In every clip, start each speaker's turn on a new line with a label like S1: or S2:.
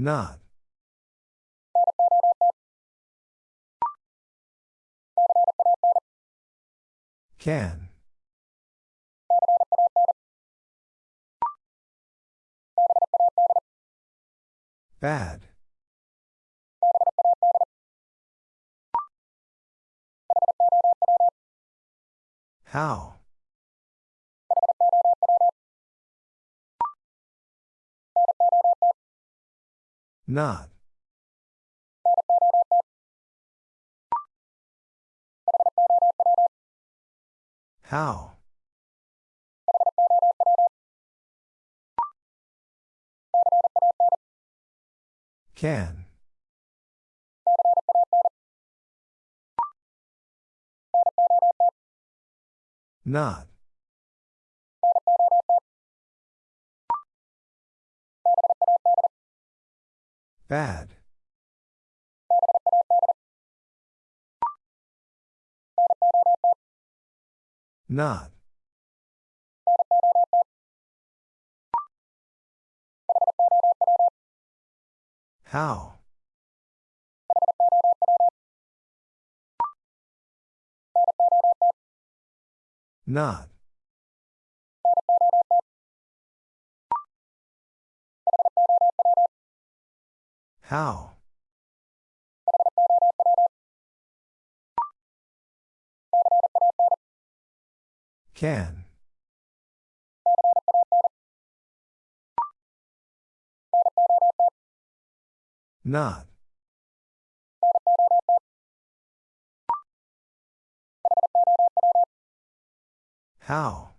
S1: Not. Can. Bad. How? Not. How? Can. Not. Bad. Not. How? Not. How? Can. Not. How?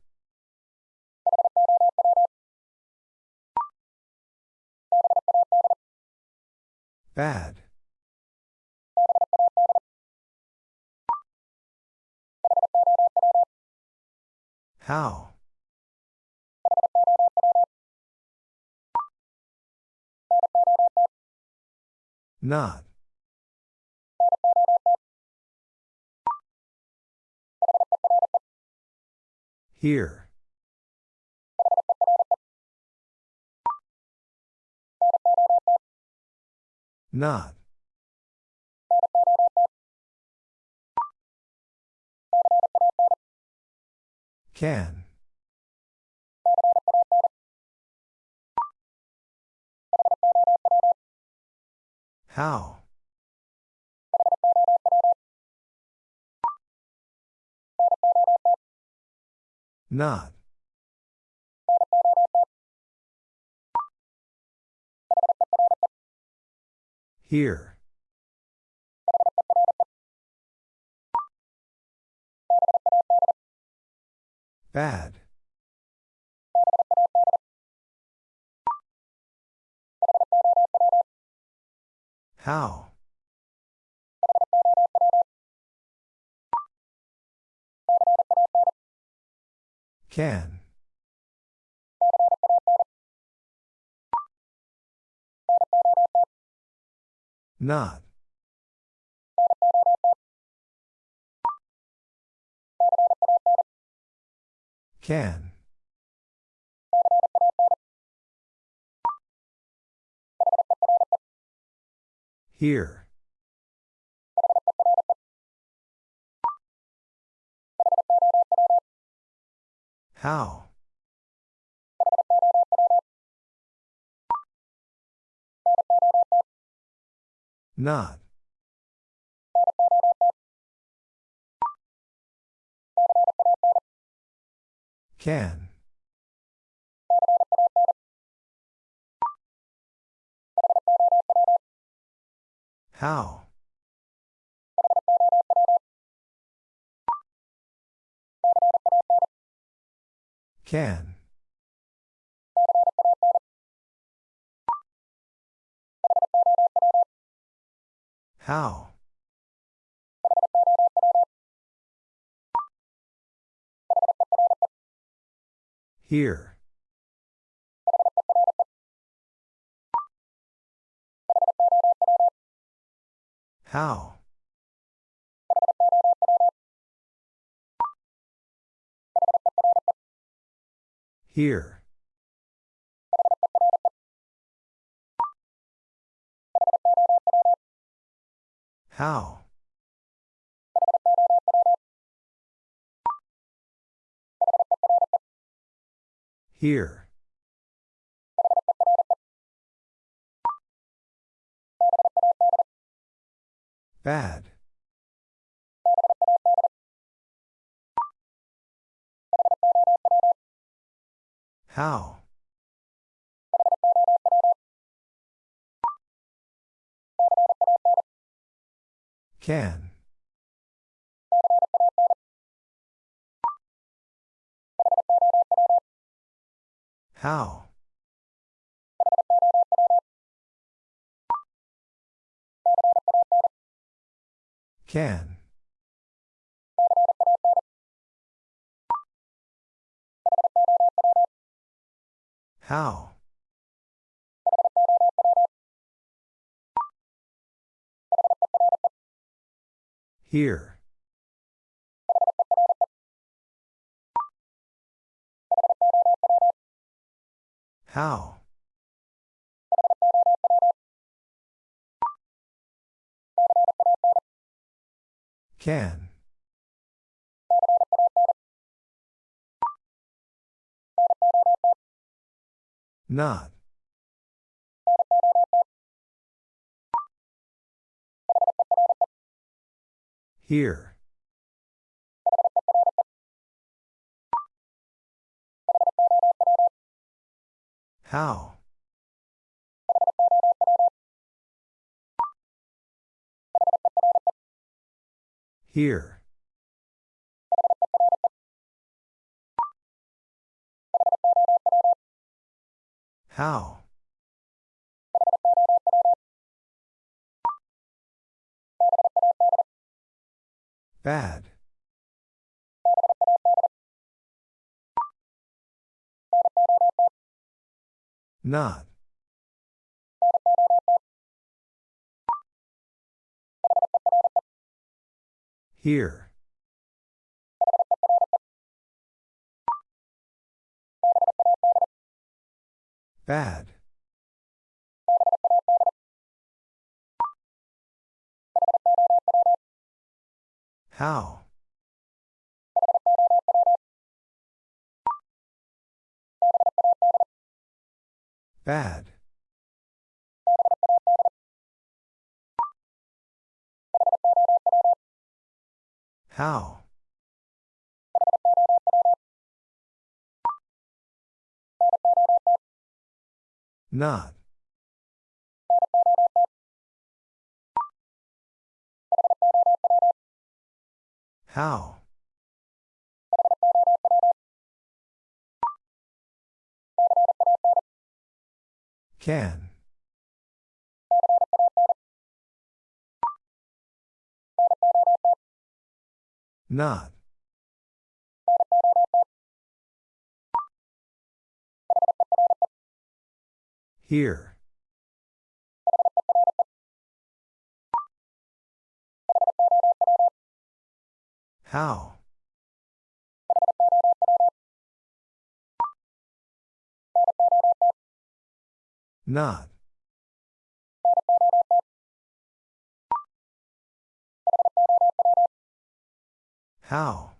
S1: Bad. How? Not. Here. Not. Can. How? Not. Here. Bad. How? Can. Not. Can. Here. How? Not. Can. How? Can. How? Here. How? Here. How? Here. Bad. How? Can. How? Can. How? Here. How? Can. Not. Here. How? Here. How? Bad. Not. Here. Bad. How? Bad. How? Not. How? Can. Not. Here. How? Not. How?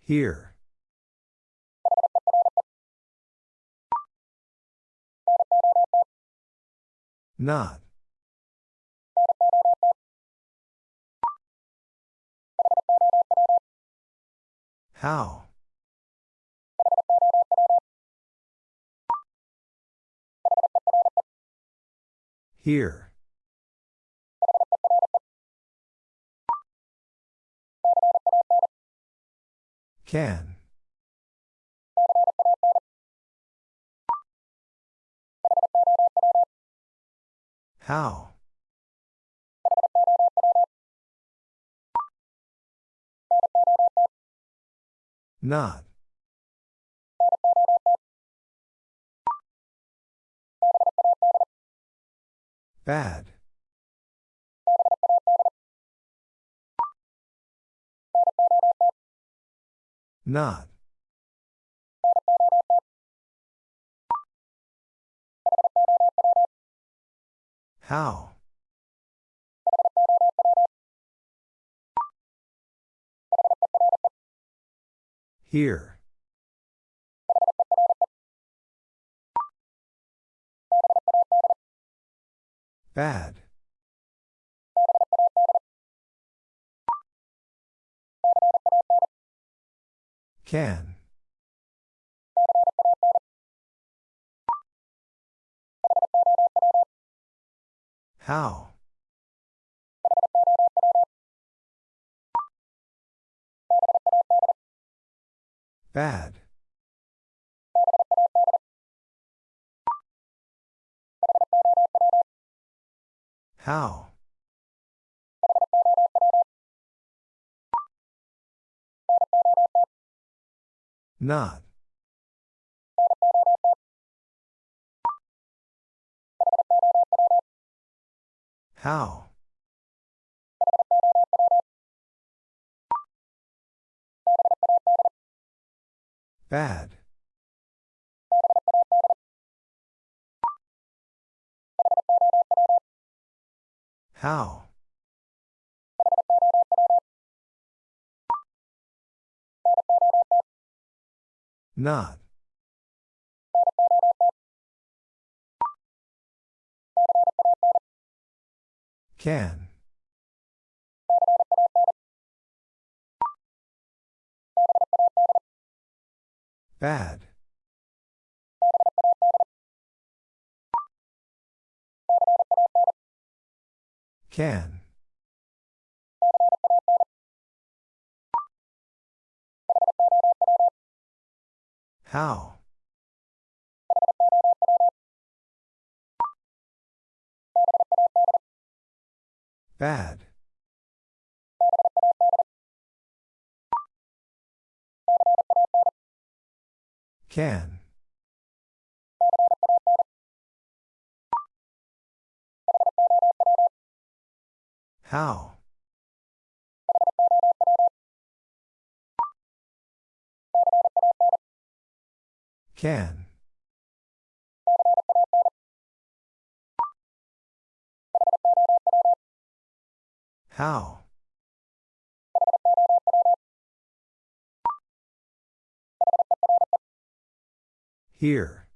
S1: Here. Not. How? Here. Can. How? Not. Bad. Not. How? Here. Bad. Can. How? Bad. How? Not. How? Bad. How? Not. Can. Bad. Can. How? Bad. Can. How? Can. How? Here.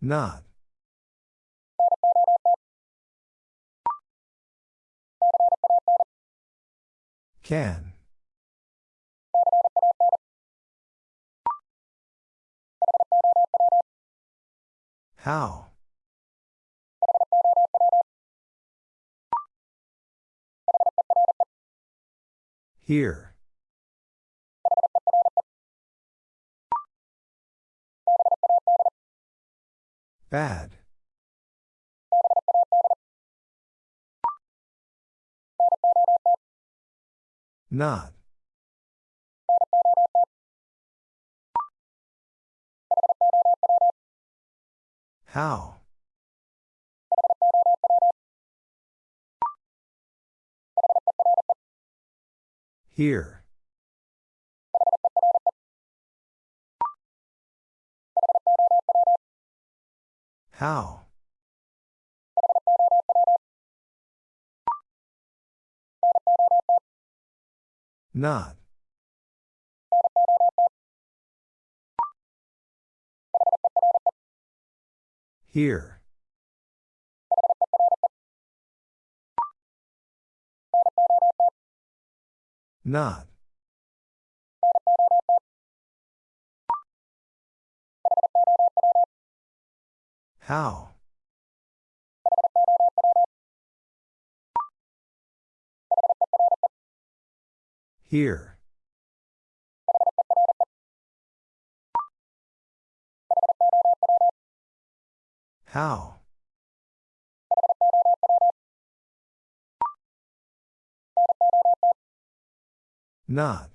S1: Not. Can. How? Here. Bad. Not. How? Here. How? Not. Here. Not. How? Here. How? Not.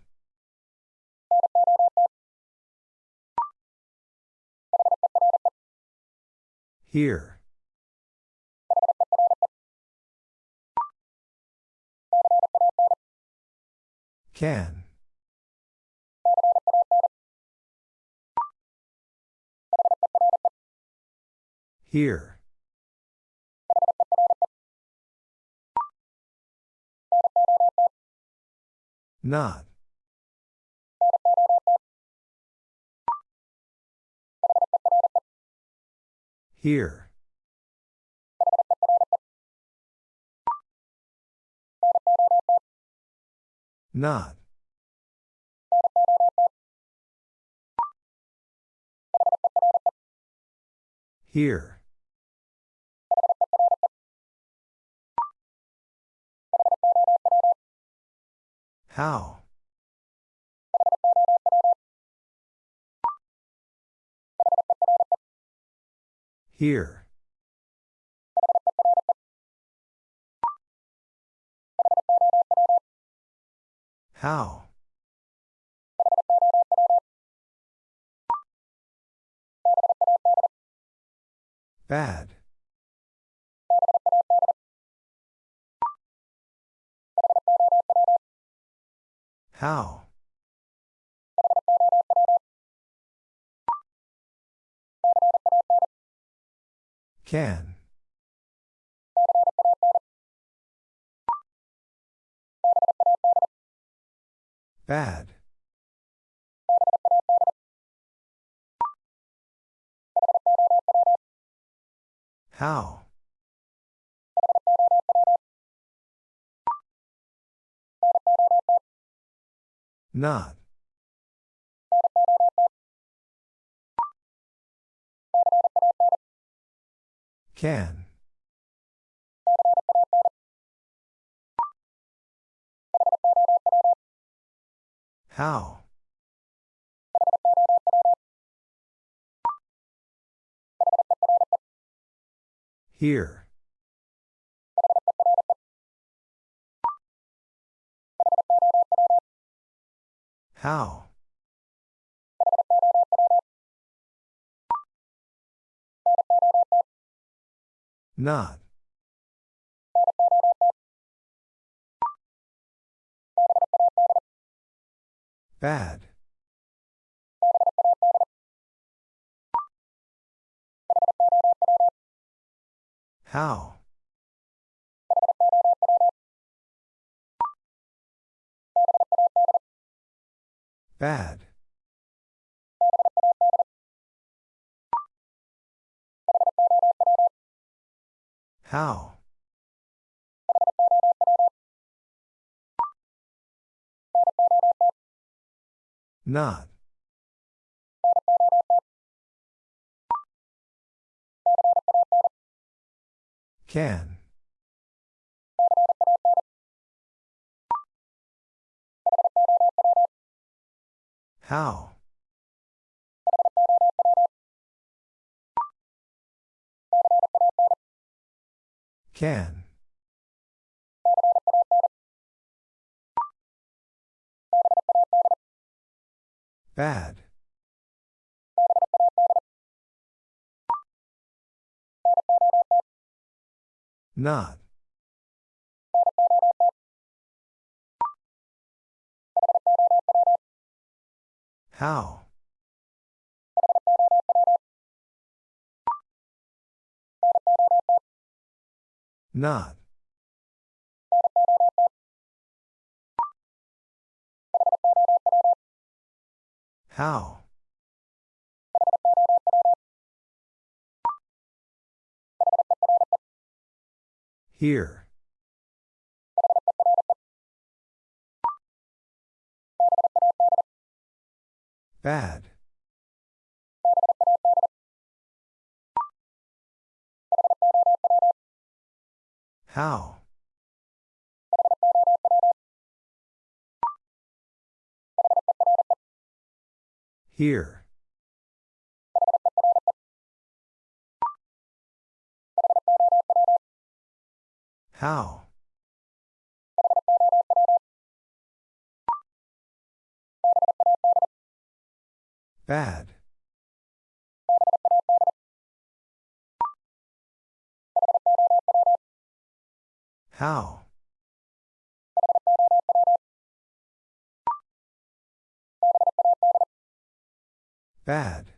S1: Here. Can. Here. Not. Here. Not. Here. How? Here. How? Bad. How? Can. Bad. How? Not. Can. How? Here. How? Not. Bad. How? Bad. How? Not. Can. How? Can. Bad. Not. How? Not. How? Here. Bad. How? Here. How? Bad. How? Bad.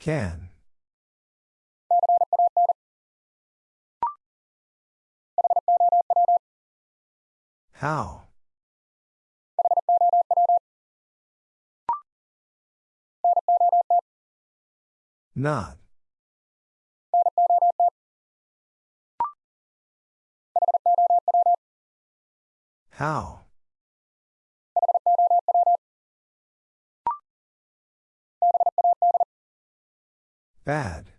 S1: Can. How? Not. How? Bad.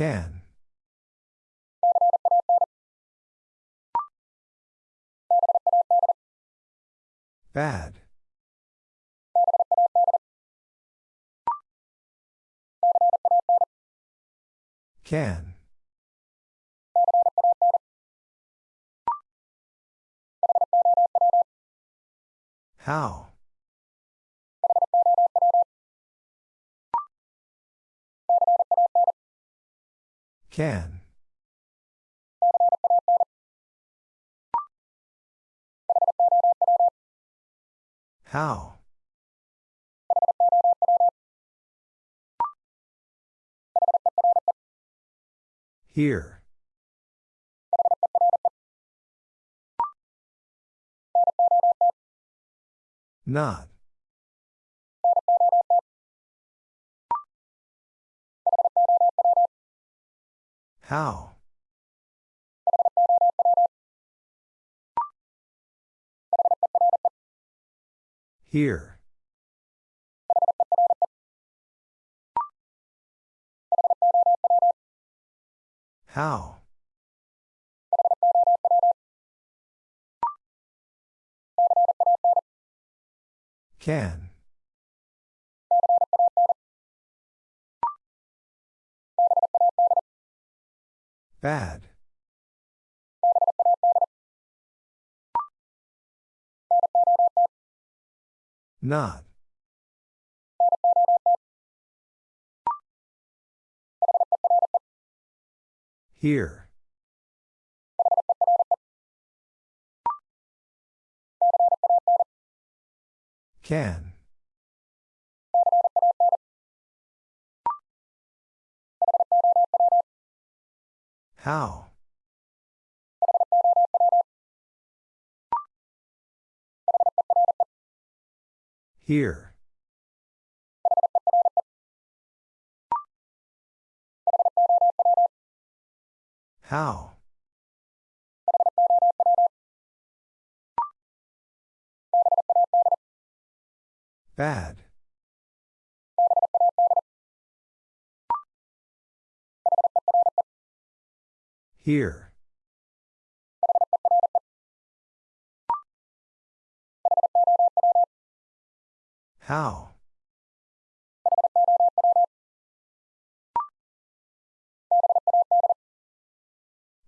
S1: Can. Bad. Can. How? Can. How? Here. Not. How? Here. How? Can. Bad. Not. Here. Can. How? Here. How? Bad. Here. How?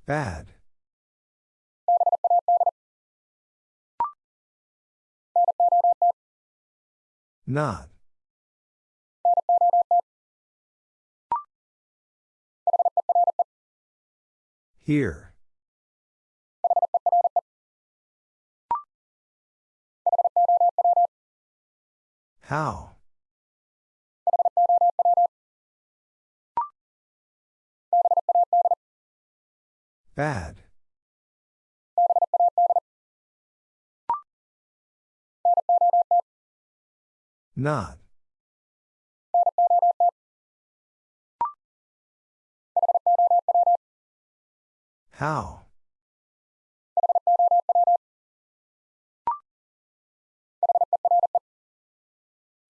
S1: Bad. Not. Here. How? Bad. Not. How?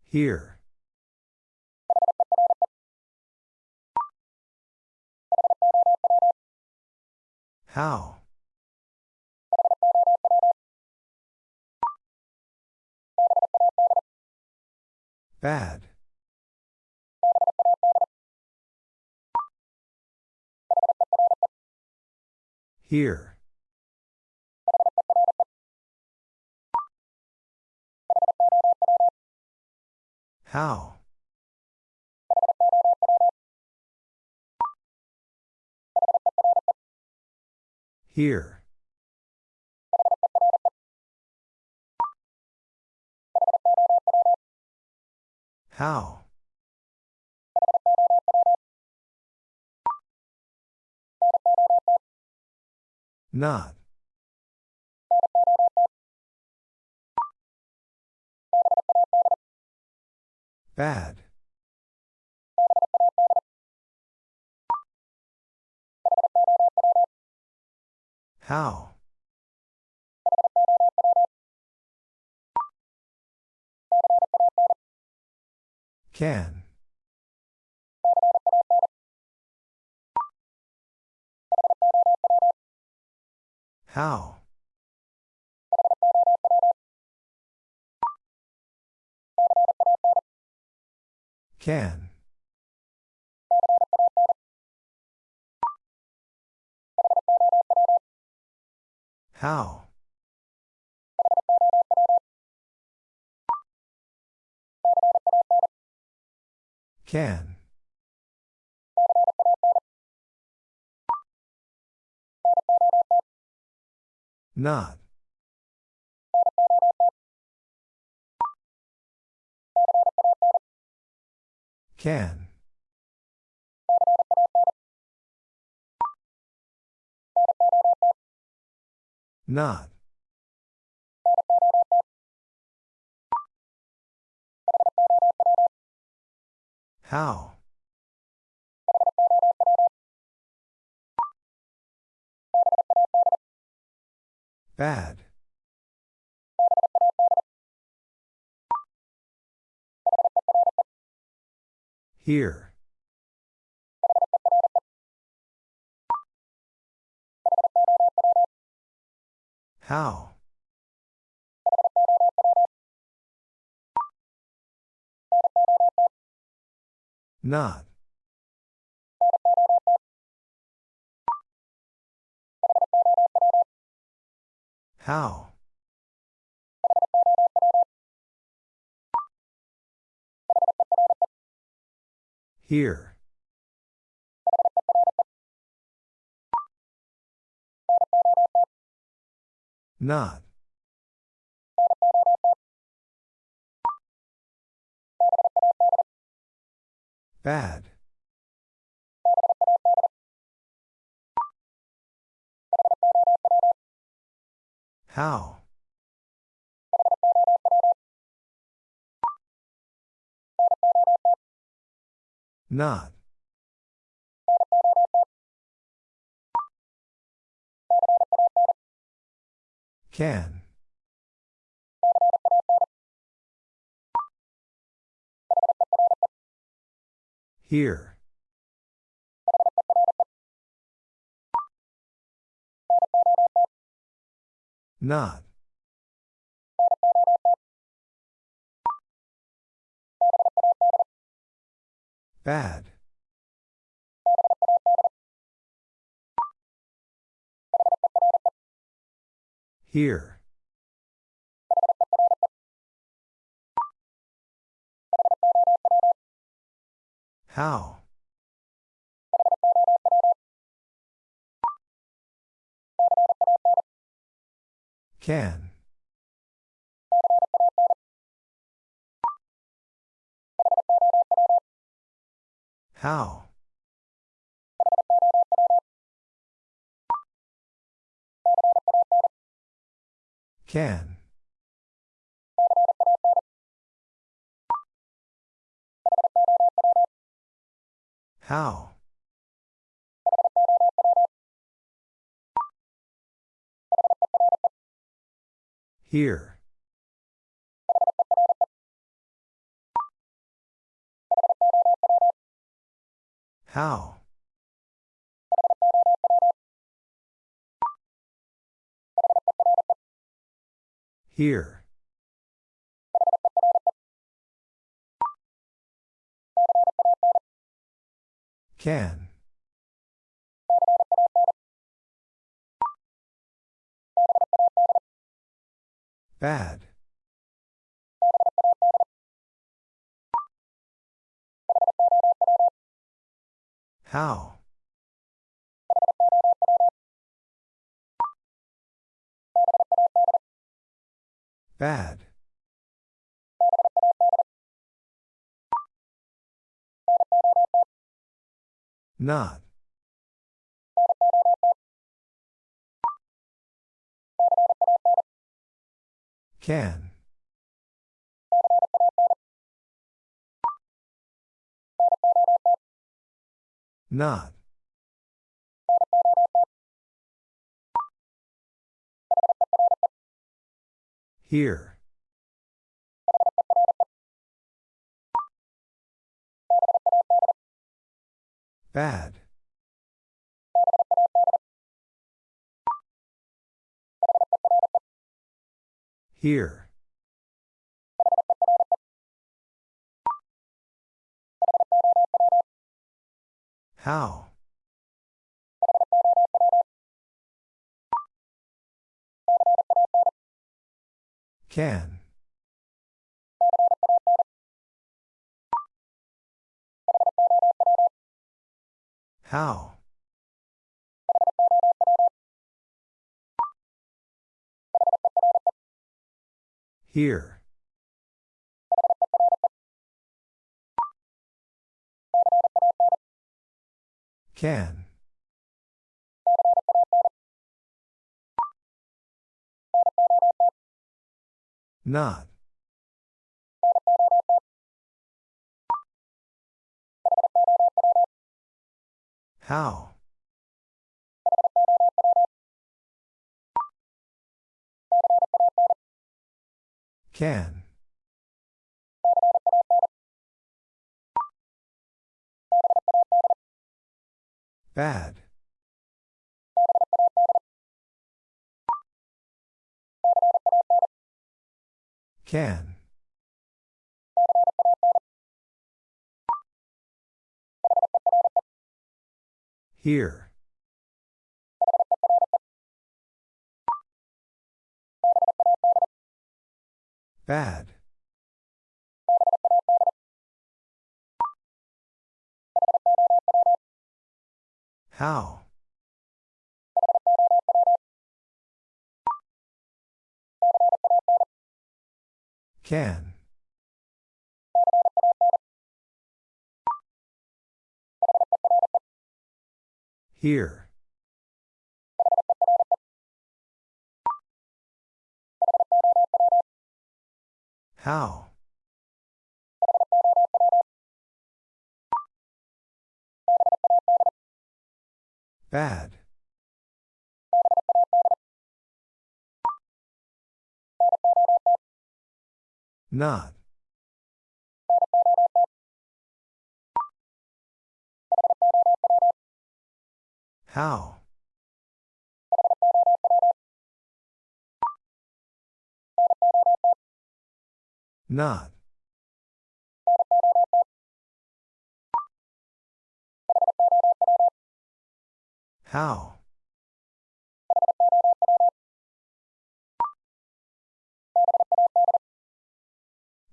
S1: Here. How? Bad. Here. How? Here. How? Not. Bad. How? Can. How? Can. How? Can. Not. Can. Not. How? Bad. Here. How? Not. How? Here. Not. Bad. How? Not. Can. Here. Not. Bad. Here. How? Can. How? Can. How? Here. How? Here. Can. Bad. How? Bad. Not. Can. Not. Here. Bad. Here. How? Can. How? Here. Can. Not. How? Can. Bad. Can. Here. Bad. How? Can. Here. How? Bad. Not. How? Not. How?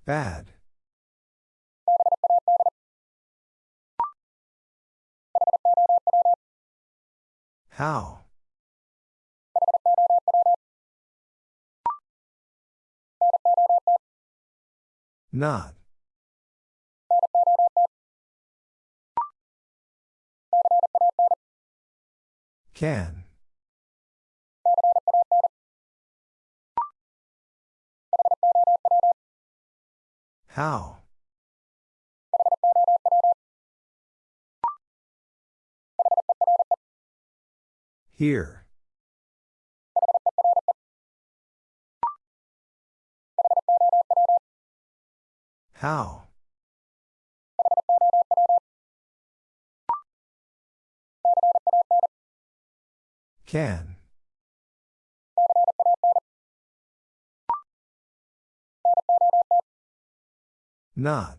S1: Bad. How? Not. Can. How? Here. How? Can. Not.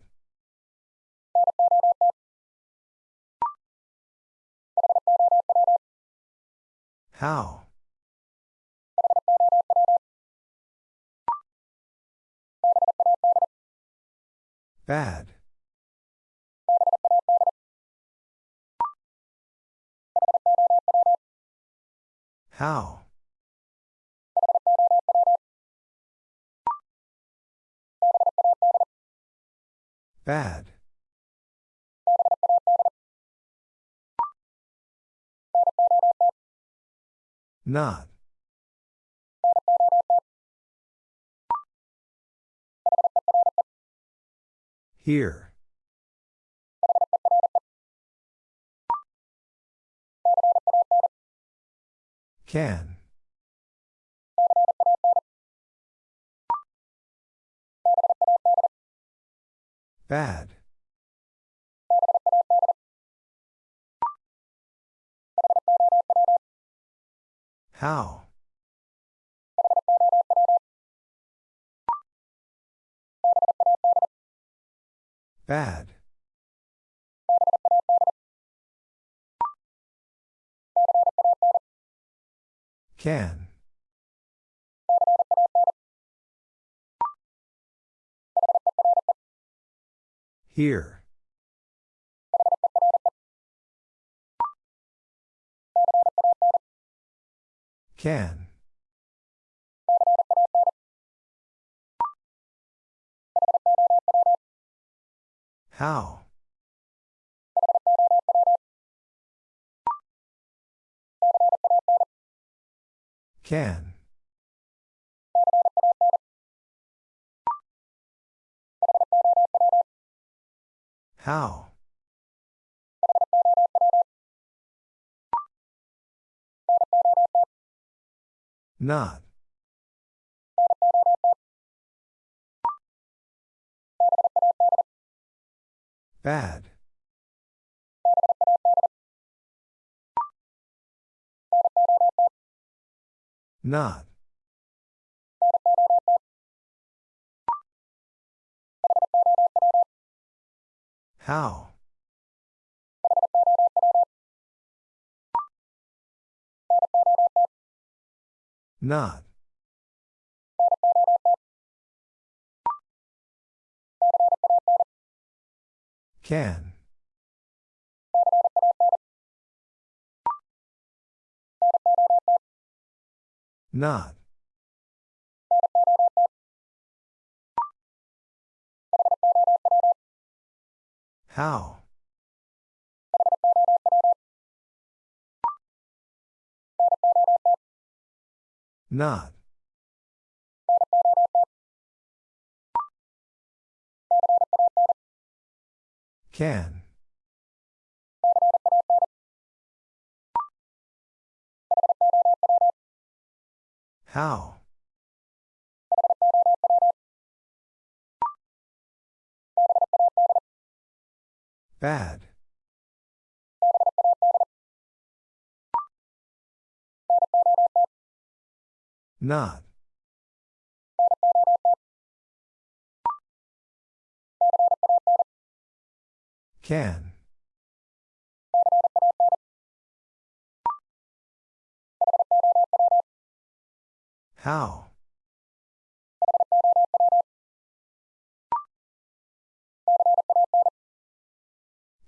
S1: How? Bad. How? Bad. Not. Here. Can. Bad. How? Bad. Can. Here. Can. How? Can. How? Not. Bad. Not. How? Not. Can. Not. How? Not. Can. How? Bad. Not. Can. How?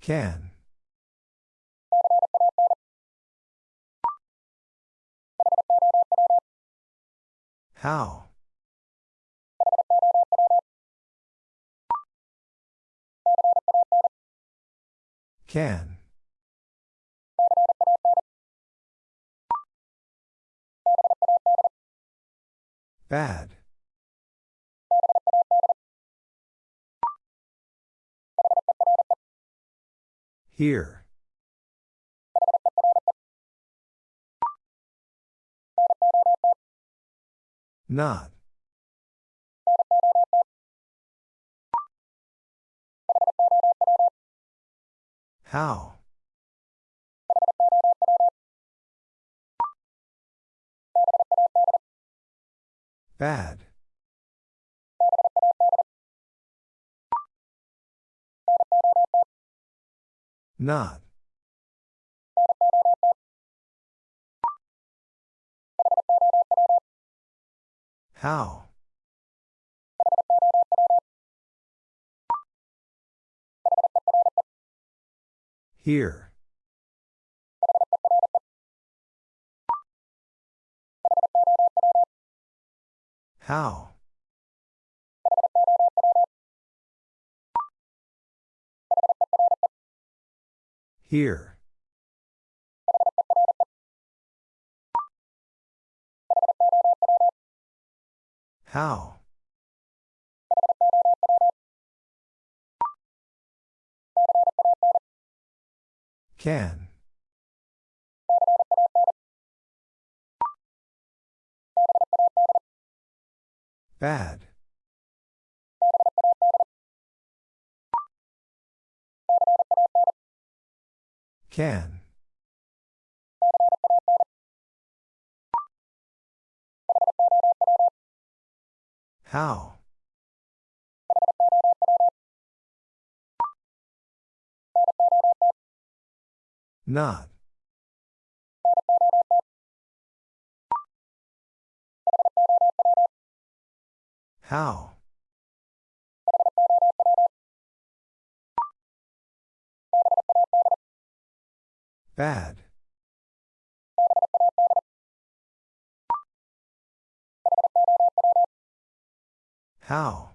S1: Can. How? Can. Bad. Here. Not. How? Bad. Not. How? Here. How? Here. How? Can. Bad. Can. How? Not. How? Bad. How?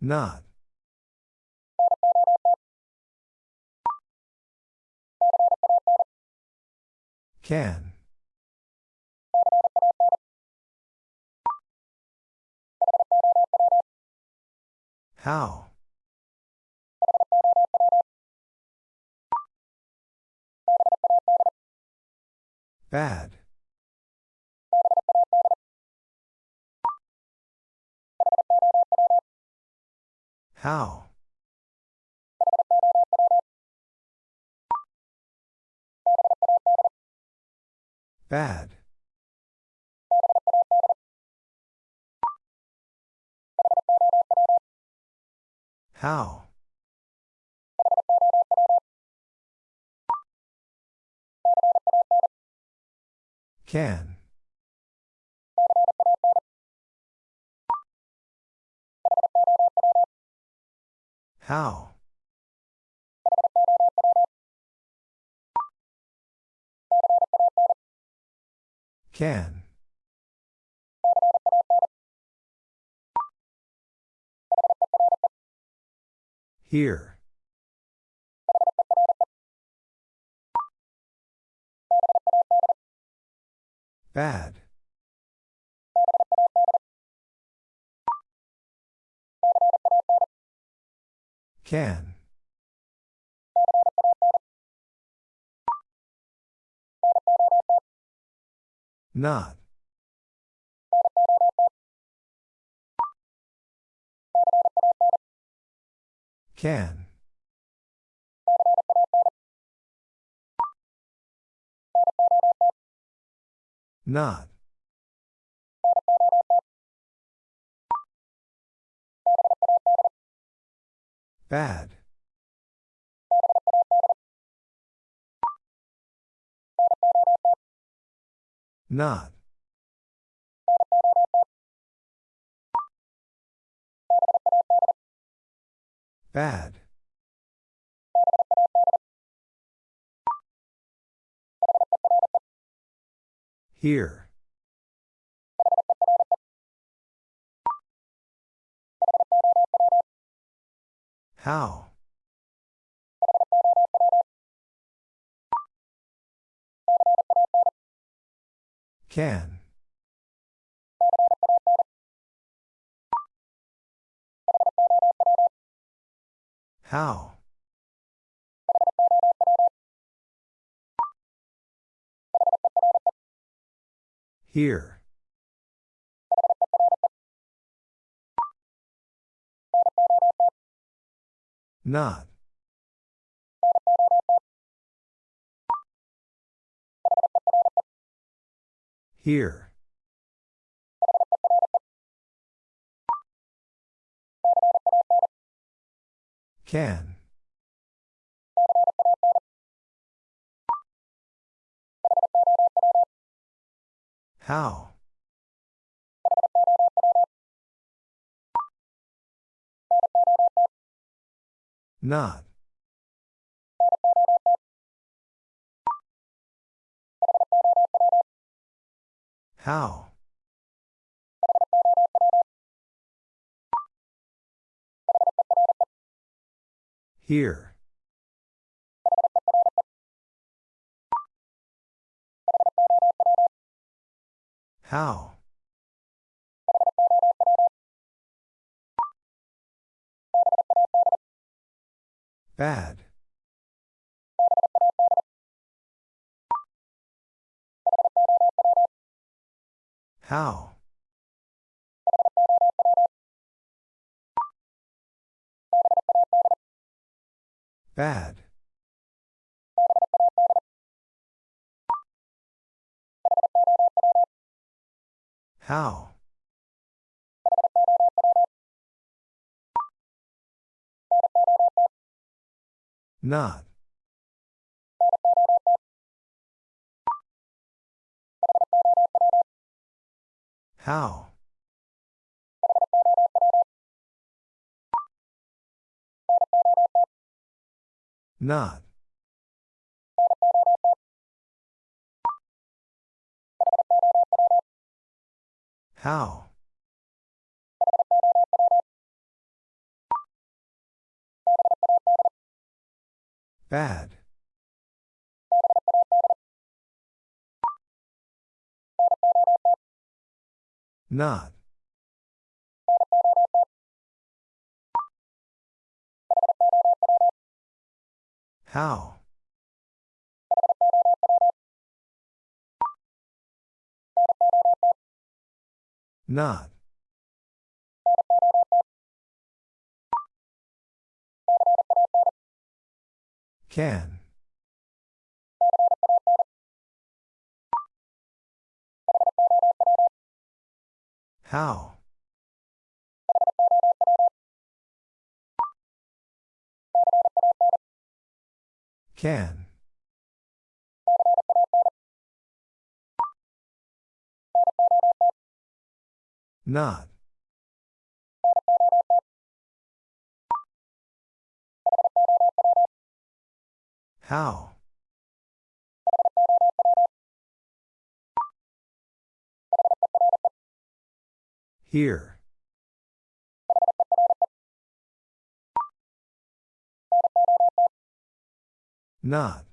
S1: Not. Can. How? Bad. How? Bad. How? Can. How? Can. Here. Bad. Can. Not. Can. Not. Bad. Not. Bad. Here. How? Can. How? Here. Not. Here. Can. How? Not. How? Here. How? Bad. How? Bad. How? Not. How? Not. How? Bad. Not. How? Not. Can. How? Can. Not. How? Here. Not.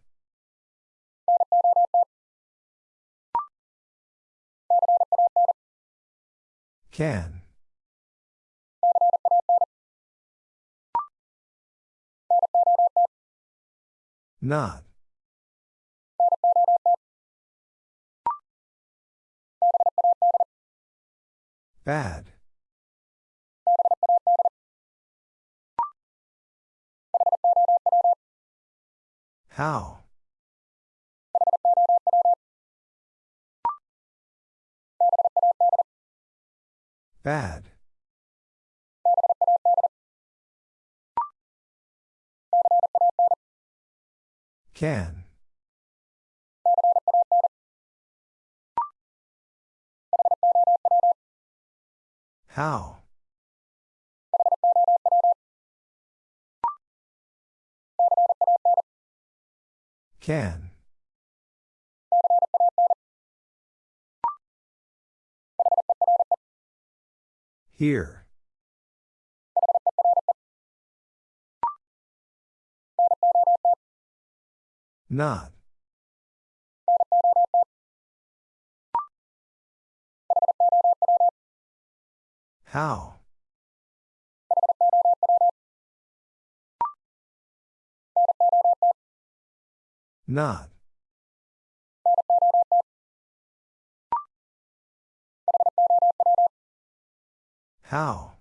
S1: Can. Not. Bad. How? Bad. Can. How? Can. Here. Not. How? Not. How?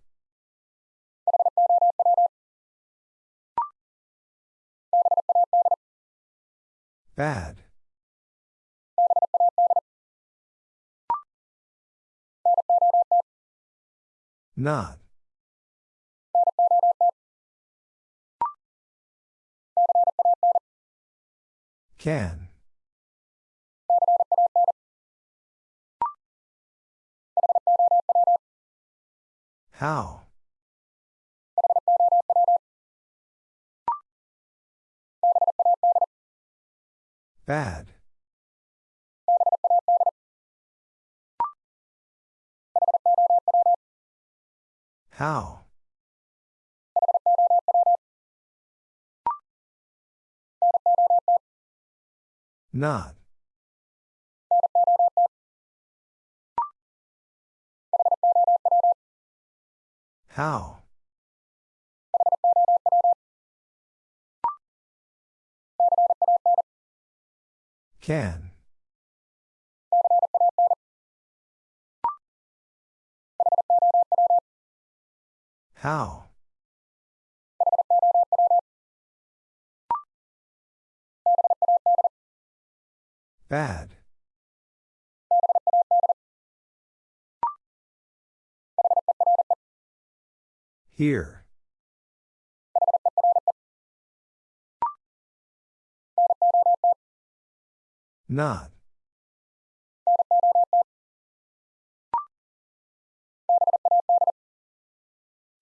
S1: Bad. Not. Can. How? Bad. How? Not. How? Can. How? Bad. Here. Not.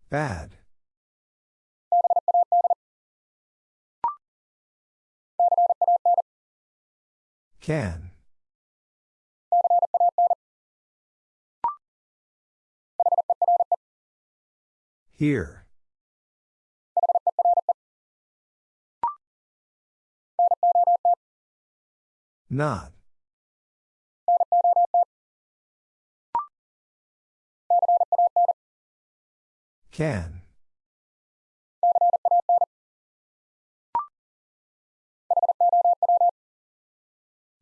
S1: Bad. Can. Here. Not. Can.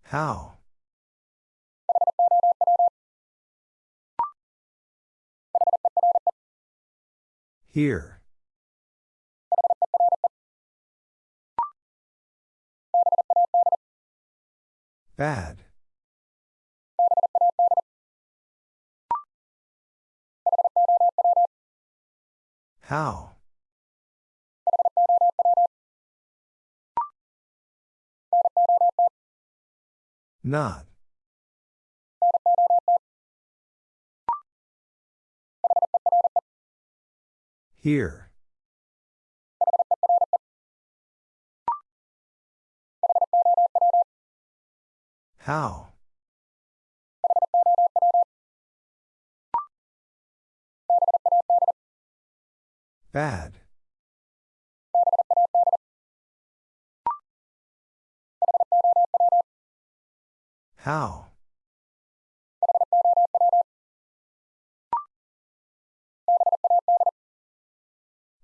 S1: How? Here. Bad. How? Not. Here. How? Bad. How?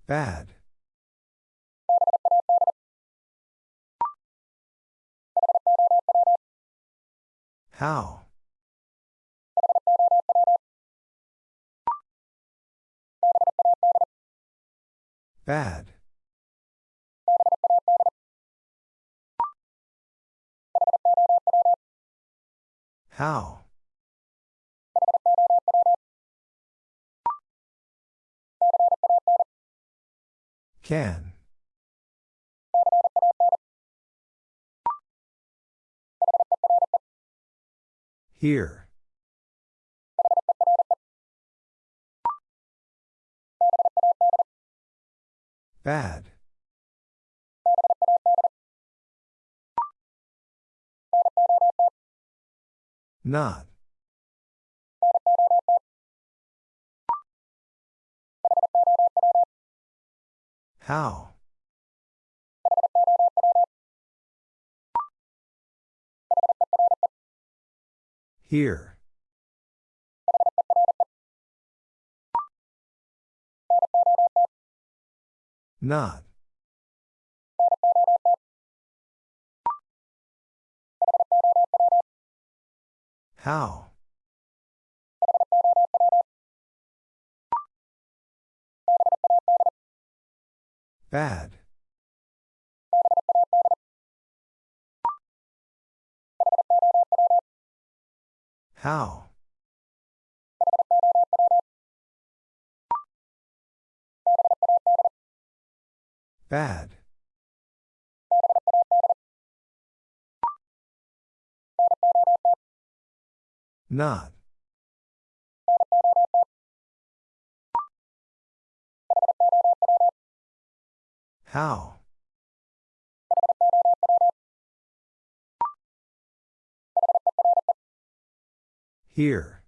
S1: Bad. How? Bad. How? Can. Here. Bad. Not. How? Here. Not. How? Bad. How? Bad. Not. How? Here.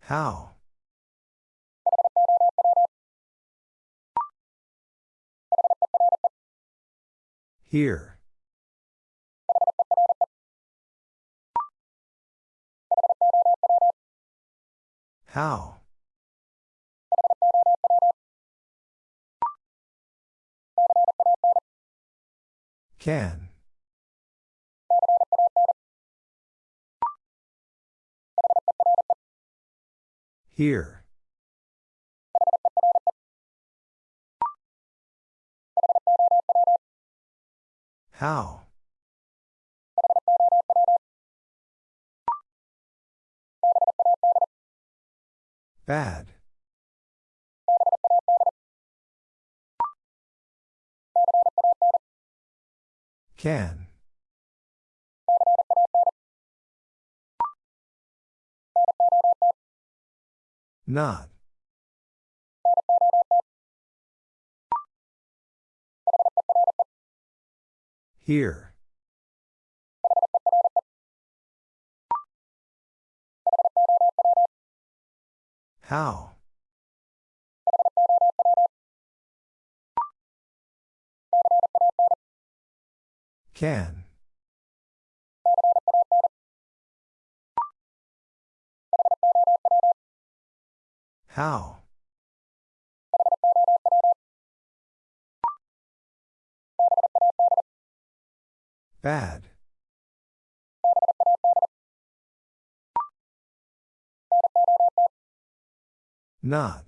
S1: How? Here. How? Can. Here. How? Bad. Can. Not. Here. How? Can. How? Bad. Not.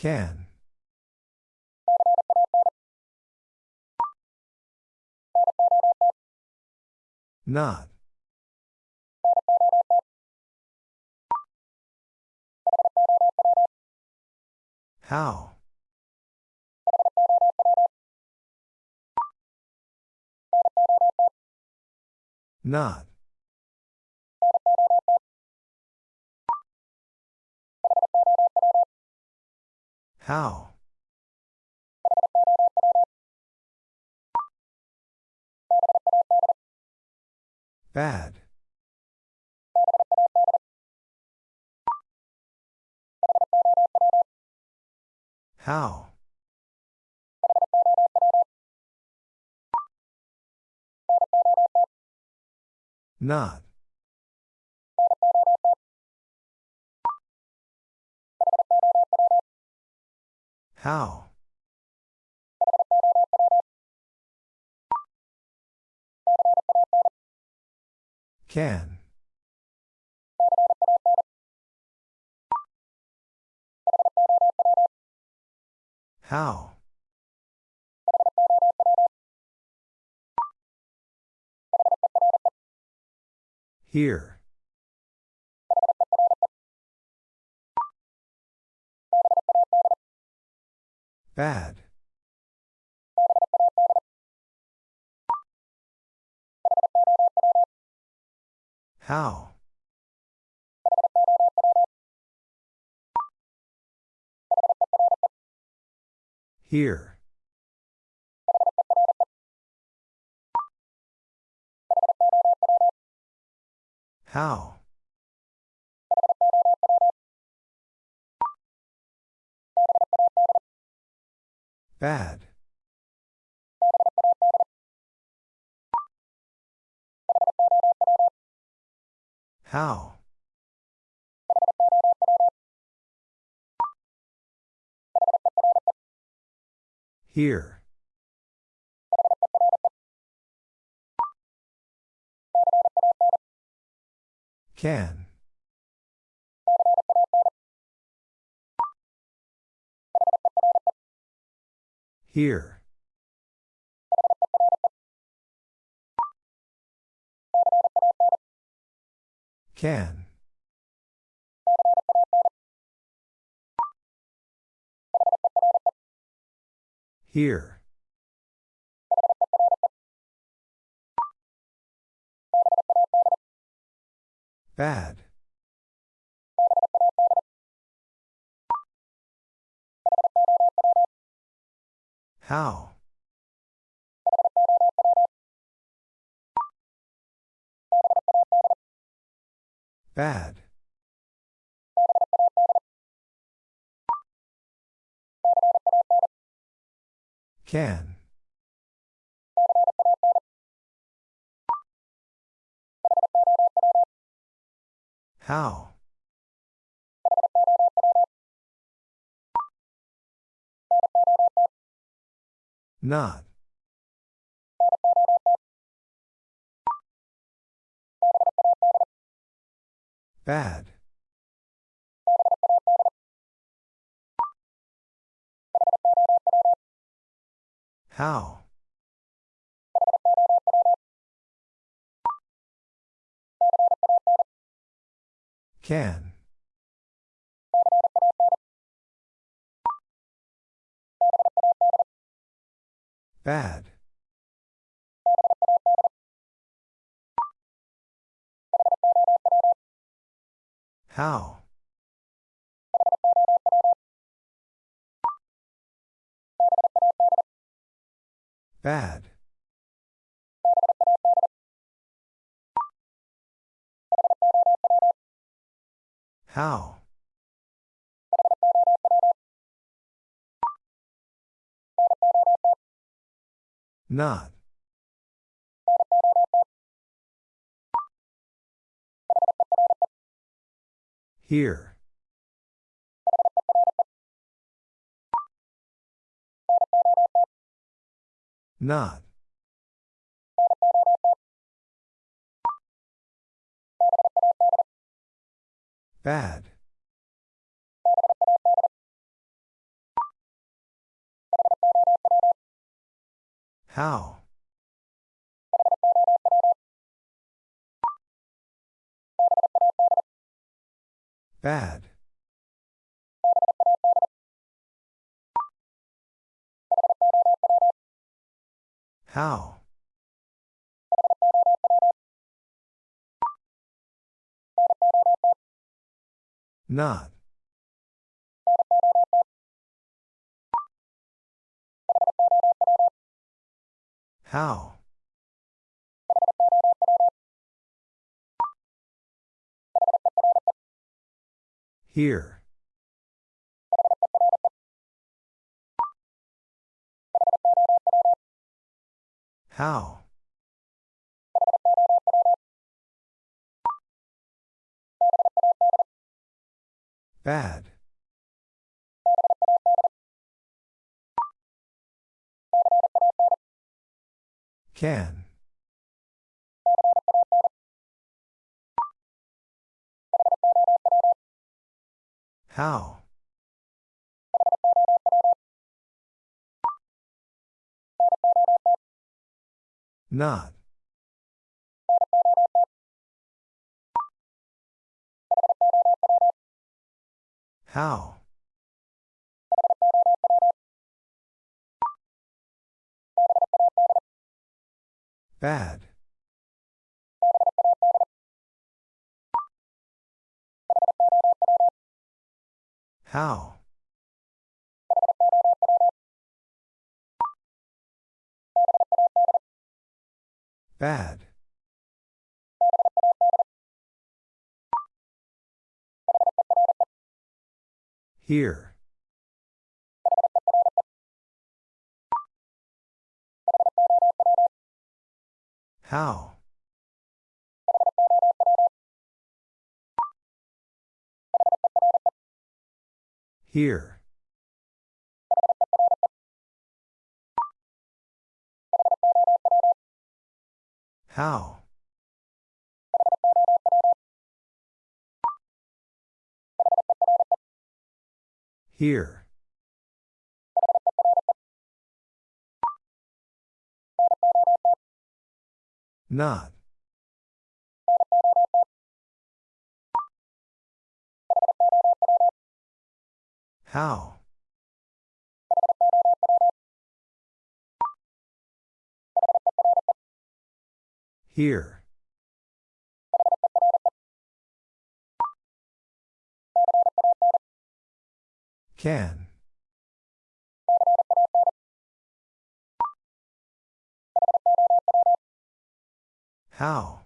S1: Can. Not. How? Not. How? Bad. How? Not. How? Can. How? Here. Bad. How? Here. How? Bad. How? Here. Can. Here. Can. Here. Bad. How? Bad. Can. How? Not. Bad. How? Can. Bad. How? Bad. How? Not. Here. Not. Bad. How? Bad. How? Not. How? Here. How? Bad. Can. How? Not. How? Bad. How? Bad. Here. How? Here. How? Here. Not. How? Here. Can. How?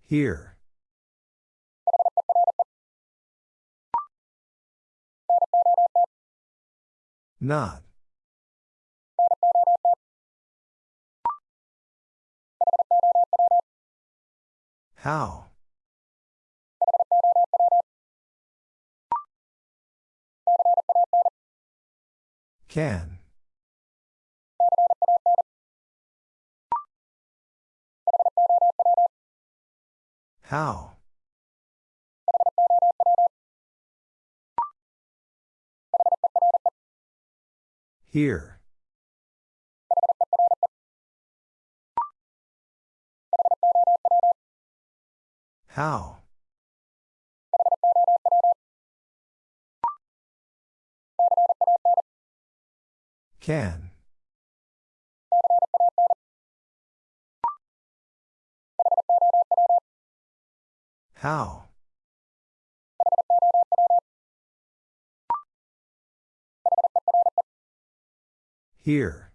S1: Here. Not. How? Can. How? Here. How? Can. How? Here.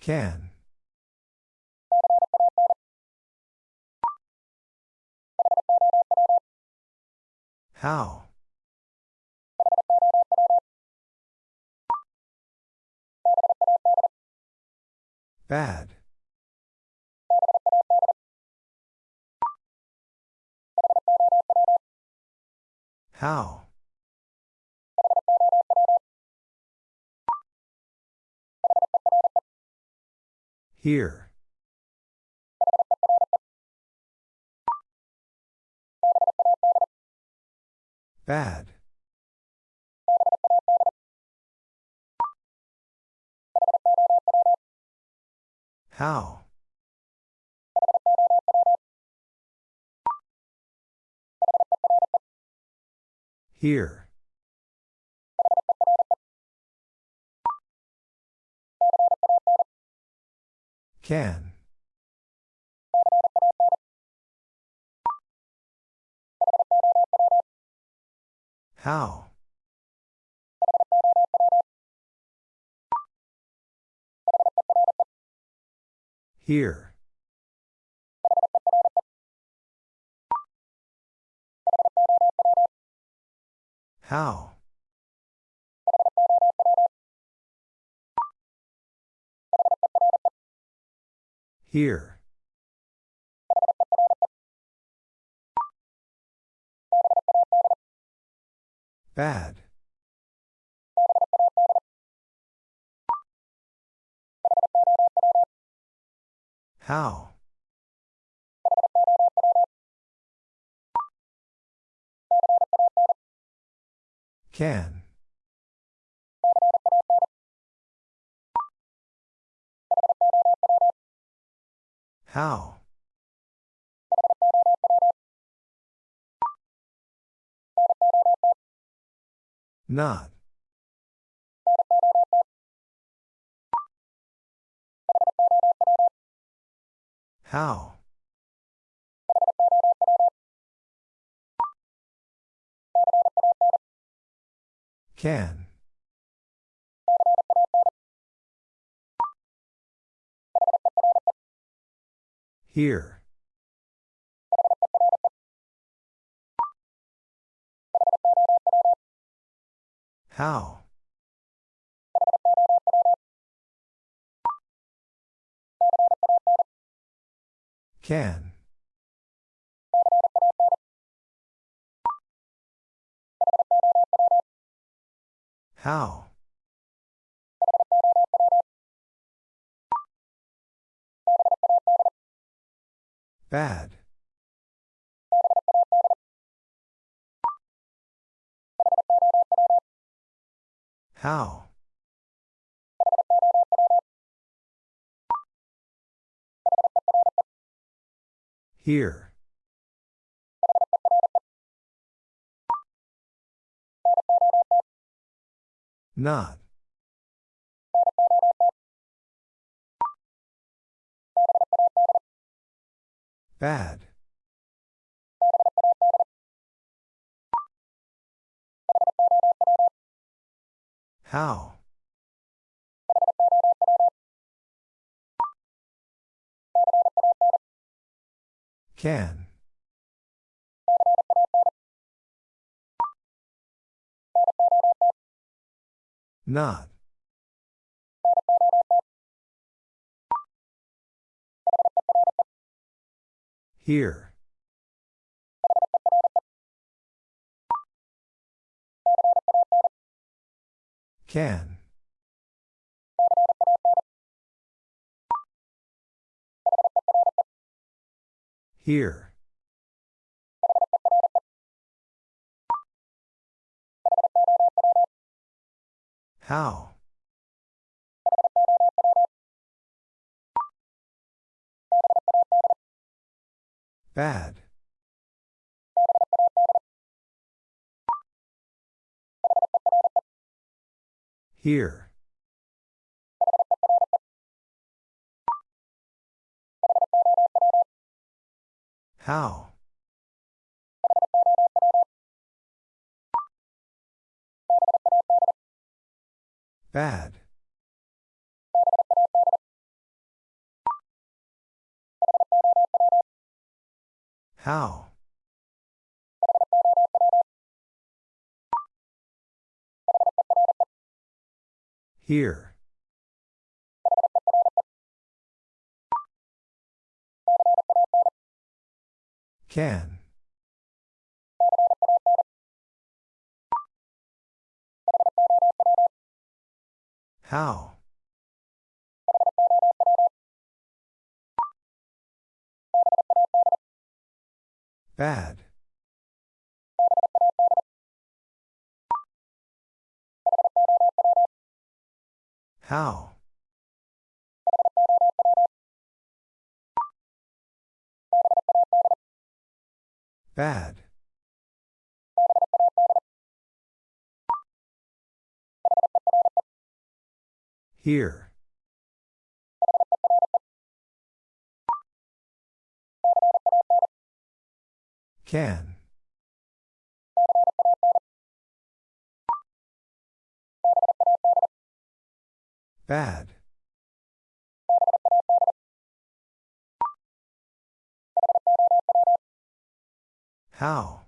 S1: Can. How? Bad. How? Here. Bad. How? Here. Can. How? Here. How? Here. Bad. How? Can. How? Not. How? Can. Here. How? Can. How? Bad. How? Here. Not. Bad. How? Can. Not. Here. Can. Here. How? Bad. Here. How? Bad. How? Here. Can. How? Bad. How? Bad. Here. Can. Bad. How?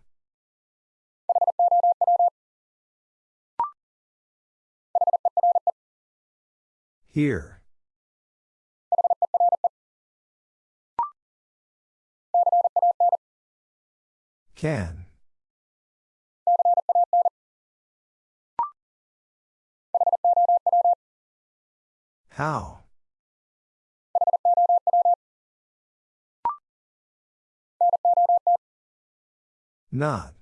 S1: Here. Can. How? Not.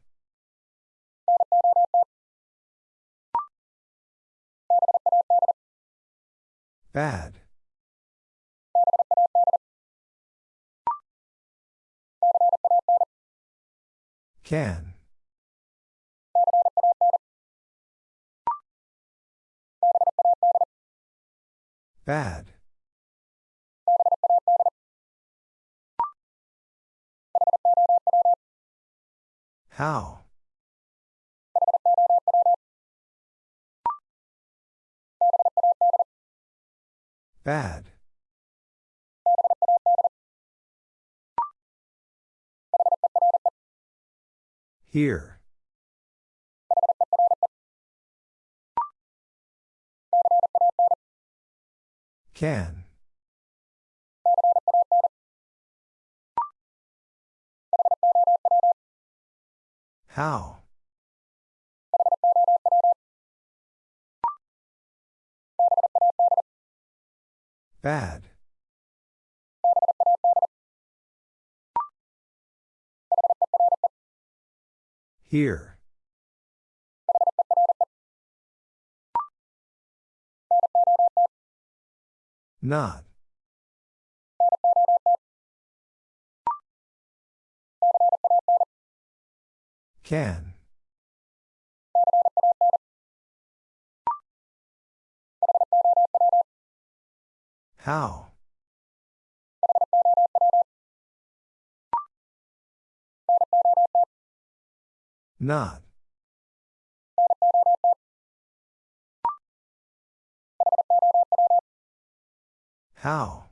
S1: Bad. Can. Bad. How? Bad. Here. Can. How? Bad. Here. Not. Can. How? Not. How?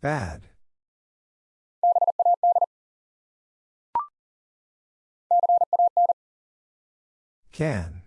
S1: Bad. Can.